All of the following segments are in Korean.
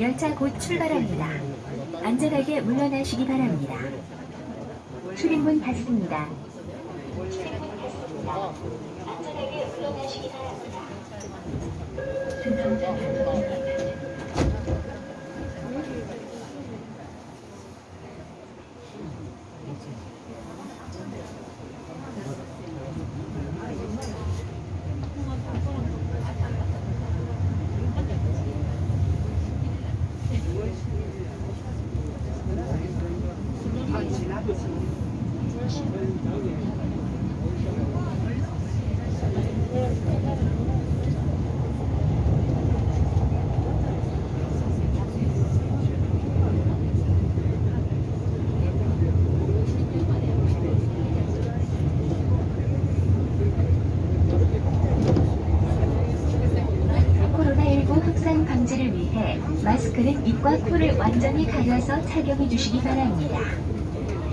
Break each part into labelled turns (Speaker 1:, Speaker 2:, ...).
Speaker 1: 열차 곧 출발합니다. 안전하게 물러나시기 바랍니다. 출입문 닫습니다. 출입문 닫습니다. 안전하게 물러나시기 바랍니다. 마스크는 입과 코를 완전히 가려서 착용해 주시기 바랍니다.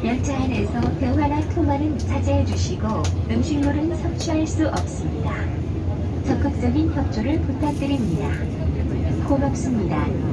Speaker 1: 열차 안에서 대화나 통화는 자제해 주시고 음식물은 섭취할 수 없습니다. 적극적인 협조를 부탁드립니다. 고맙습니다.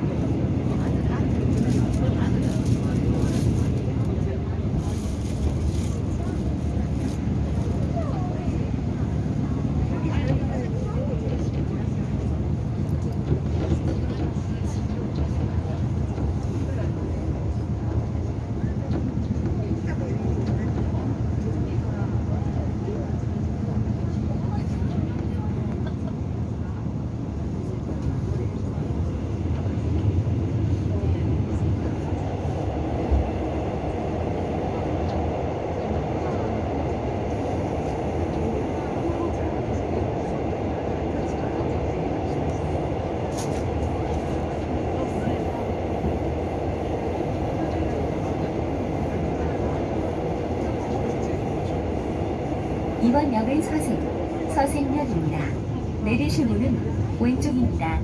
Speaker 1: 이번 역은 서생, 서생역입니다. 내리실 문은 왼쪽입니다.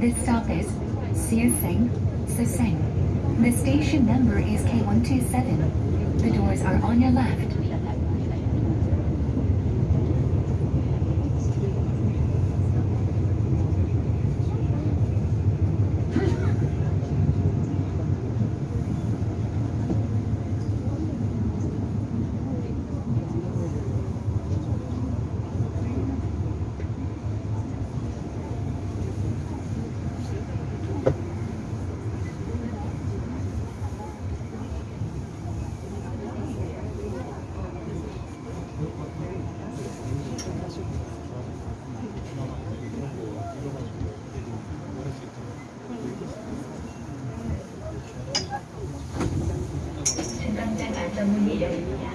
Speaker 1: This stop is Seaseng, Seseng. The station number is K127. The doors are on your left. 중앙장 안전문이 열립니다.